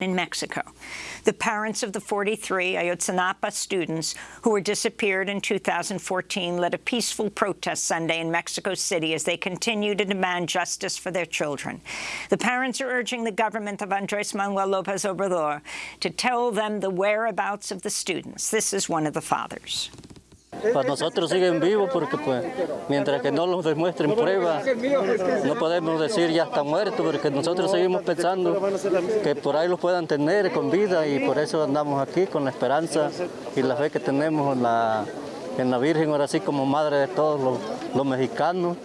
in Mexico. The parents of the 43 Ayotzinapa students who were disappeared in 2014 led a peaceful protest Sunday in Mexico City as they continue to demand justice for their children. The parents are urging the government of Andres Manuel Lopez Obrador to tell them the whereabouts of the students. This is one of the fathers. Para nosotros siguen vivos porque pues mientras que no los demuestren pruebas no podemos decir ya están muertos porque nosotros seguimos pensando que por ahí los puedan tener con vida y por eso andamos aquí con la esperanza y la fe que tenemos en la, en la Virgen ahora sí como madre de todos los mexicanos